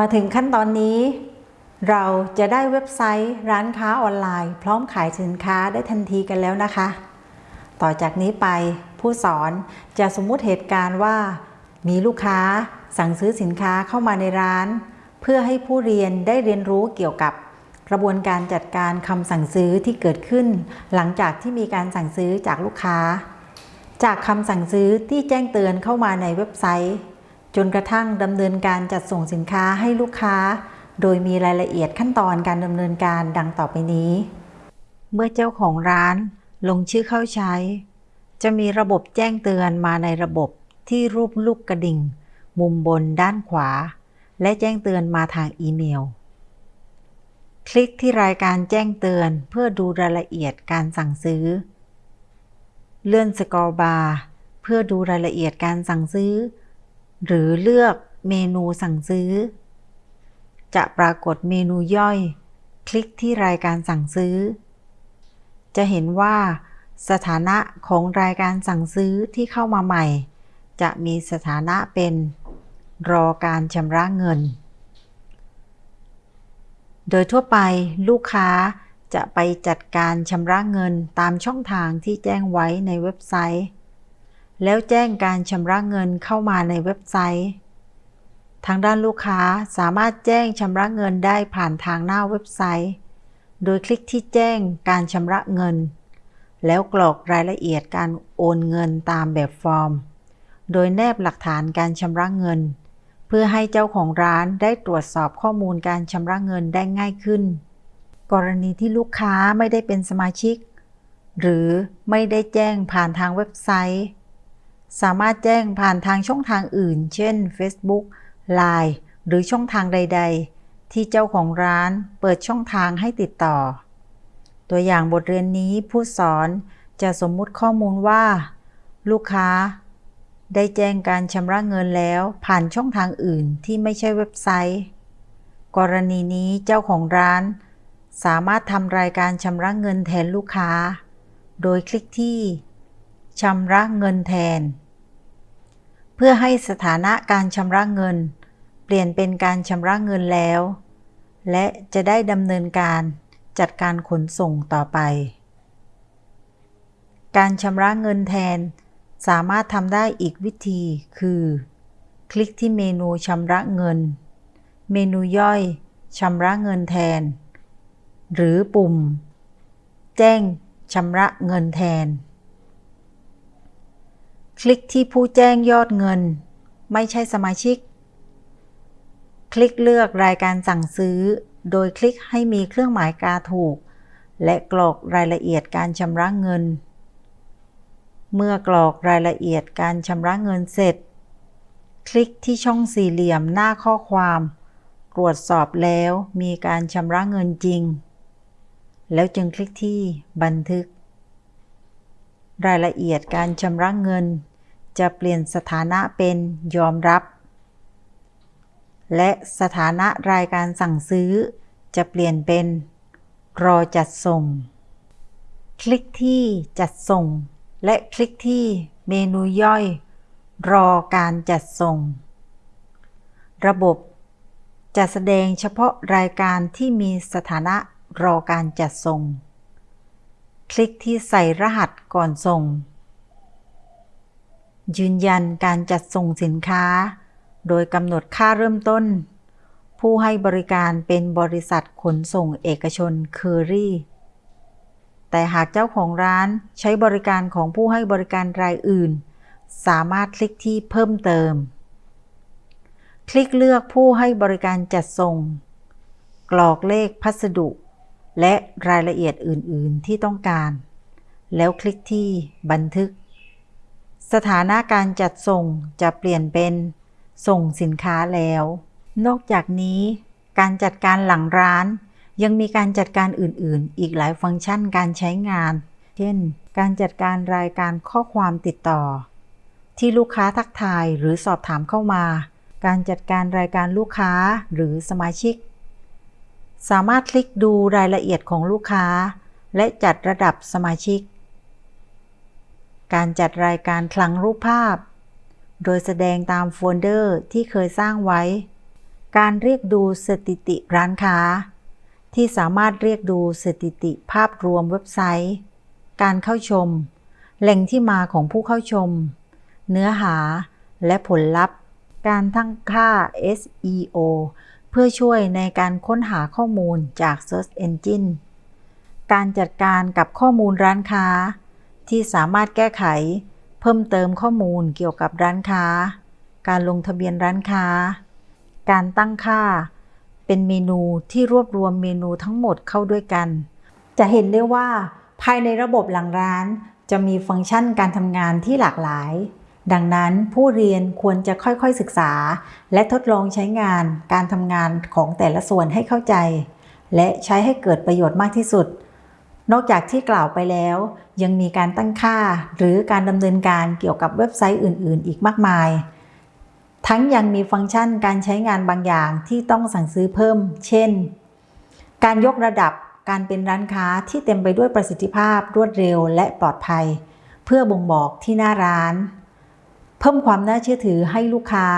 มาถึงขั้นตอนนี้ เราจะได้เว็บไซต์ร้านค้าออนไลน์ พร้อมขายสินค้าได้ทันทีกันแล้วนะคะ ต่อจากนี้ไปผู้สอนจะสมมุติเหตุการณ์ว่า มีลูกค้าสั่งซื้อสินค้าเข้ามาในร้าน เพื่อให้ผู้เรียนได้เรียนรู้เกี่ยวกับกระบวนการจัดการคำสั่งซื้อที่เกิดขึ้น หลังจากที่มีการสั่งซื้อจากลูกค้า จากคำสั่งซื้อที่แจ้งเตือนเข้ามาในเว็บไซต์ จนกระทั่งดำเนินการจัดส่งสินค้าให้ลูกค้า โดยมีรายละเอียดขั้นตอนการดำเนินการดังต่อไปนี้ เมื่อเจ้าของร้านลงชื่อเข้าใช้ จะมีระบบแจ้งเตือนมาในระบบที่รูปลูกกระดิ่ง มุมบนด้านขวา และแจ้งเตือนมาทางอีเมล คลิกที่รายการแจ้งเตือนเพื่อดูรายละเอียดการสั่งซื้อ เลื่อนสกอร์บาร์เพื่อดูรายละเอียดการสั่งซื้อ หรือเลือกเมนูสั่งซื้อ จะปรากฏเมนูย่อย คลิกที่รายการสั่งซื้อ จะเห็นว่า สถานะของรายการสั่งซื้อที่เข้ามาใหม่ จะมีสถานะเป็น รอการชำระเงิน โดยทั่วไปลูกค้าจะไปจัดการชำระเงินตามช่องทางที่แจ้งไว้ในเว็บไซต์ แล้วแจ้งการชำระเงินเข้ามาในเว็บไซต์ ทางด้านลูกค้าสามารถแจ้งชำระเงินได้ผ่านทางหน้าเว็บไซต์ โดยคลิกที่แจ้งการชำระเงิน แล้วกรอกรายละเอียดการโอนเงินตามแบบฟอร์ม โดยแนบหลักฐานการชำระเงิน เพื่อให้เจ้าของร้านได้ตรวจสอบข้อมูลการชำระเงินได้ง่ายขึ้น กรณีที่ลูกค้าไม่ได้เป็นสมาชิก หรือไม่ได้แจ้งผ่านทางเว็บไซต์ สามารถแจ้งผ่านทางช่องทางอื่น เช่น Facebook Line หรือช่องทางใด ๆ ที่เจ้าของร้านเปิดช่องทางให้ติดต่อ ตัวอย่างบทเรียนนี้ผู้สอนจะสมมุติข้อมูลว่า ลูกค้า ได้แจ้งการชำระเงินแล้วผ่านช่องทางอื่นที่ไม่ใช่เว็บไซต์ กรณีนี้เจ้าของร้าน สามารถทำรายการชำระเงินแทนลูกค้า โดยคลิกที่ชำระเงินแทน เพื่อให้สถานะการชำระเงิน เปลี่ยนเป็นการชำระเงินแล้ว และจะได้ดำเนินการจัดการขนส่งต่อไป การชำระเงินแทนสามารถทำได้อีกวิธีคือ คลิกที่เมนูชำระเงิน เมนูย่อยชำระเงินแทน หรือปุ่ม แจ้งชำระเงินแทน คลิกที่ผู้แจ้งยอดเงิน ไม่ใช่สมาชิก คลิกเลือกรายการสั่งซื้อ โดยคลิกให้มีเครื่องหมายกาถูก และกรอกรายละเอียดการชำระเงิน เมื่อกรอกรายละเอียดการชำระเงินเสร็จ คลิกที่ช่องสี่เหลี่ยมหน้าข้อความ ตรวจสอบแล้วมีการชำระเงินจริง แล้วจึงคลิกที่บันทึกรายละเอียดการชำระเงิน จะเปลี่ยนสถานะเป็นยอมรับ และสถานะรายการสั่งซื้อ จะเปลี่ยนเป็น รอจัดส่ง คลิกที่จัดส่ง และคลิกที่เมนูย่อย รอการจัดส่ง ระบบจะแสดงเฉพาะรายการที่มีสถานะรอการจัดส่ง คลิกที่ใส่รหัสก่อนส่ง ยืนยันการจัดส่งสินค้า โดยกำหนดค่าเริ่มต้น ผู้ให้บริการเป็นบริษัทขนส่งเอกชนเคอรี่ แต่หากเจ้าของร้านใช้บริการของผู้ให้บริการรายอื่น สามารถคลิกที่เพิ่มเติม คลิกเลือกผู้ให้บริการจัดส่ง กรอกเลขพัสดุ และรายละเอียดอื่น ๆ ที่ต้องการ แล้วคลิกที่บันทึก สถานะการจัดส่งจะเปลี่ยนเป็น ส่งสินค้าแล้ว นอกจากนี้ การจัดการหลังร้าน ยังมีการจัดการอื่นๆ อีกหลายฟังก์ชันการใช้งาน เช่น การจัดการรายการข้อความติดต่อ ที่ลูกค้าทักทายหรือสอบถามเข้ามา การจัดการรายการลูกค้าหรือสมาชิก สามารถคลิกดูรายละเอียดของลูกค้า และจัดระดับสมาชิก การจัดรายการคลังรูปภาพ โดยแสดงตามโฟลเดอร์ที่เคยสร้างไว้ การเรียกดูสถิติร้านค้า ที่สามารถเรียกดูสถิติภาพรวมเว็บไซต์ การเข้าชม แหล่งที่มาของผู้เข้าชม เนื้อหาและผลลัพธ์ การตั้งค่า SEO เพื่อช่วยในการค้นหาข้อมูลจาก Search Engine การจัดการกับข้อมูลร้านค้า ที่สามารถแก้ไข เพิ่มเติมข้อมูลเกี่ยวกับร้านค้า การลงทะเบียนร้านค้า การตั้งค่า เป็นเมนูที่รวบรวมเมนูทั้งหมดเข้าด้วยกัน จะเห็นได้ว่าภายในระบบหลังร้าน จะมีฟังก์ชันการทำงานที่หลากหลาย ดังนั้นผู้เรียนควรจะค่อยๆศึกษา และทดลองใช้งานการทำงานของแต่ละส่วนให้เข้าใจ และใช้ให้เกิดประโยชน์มากที่สุด นอกจากที่กล่าวไปแล้ว ยังมีการตั้งค่าหรือการดำเนินการเกี่ยวกับเว็บไซต์อื่น ๆ อีกมากมาย ทั้งยังมีฟังก์ชันการใช้งานบางอย่างที่ต้องสั่งซื้อเพิ่ม เช่น การยกระดับการเป็นร้านค้าที่เต็มไปด้วยประสิทธิภาพรวดเร็วและปลอดภัย เพื่อบ่งบอกที่หน้าร้าน เพิ่มความน่าเชื่อถือให้ลูกค้า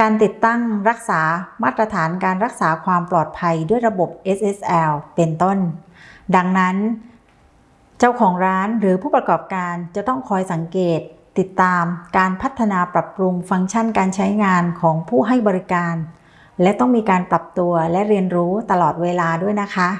การติดตั้งรักษามาตรฐานการรักษาความปลอดภัยด้วยระบบ SSL เป็นต้น ดังนั้น เจ้าของร้านหรือผู้ประกอบการจะต้องคอยสังเกต ติดตามการพัฒนาปรับปรุงฟังก์ชันการใช้งานของผู้ให้บริการ และต้องมีการปรับตัวและเรียนรู้ตลอดเวลาด้วยนะคะ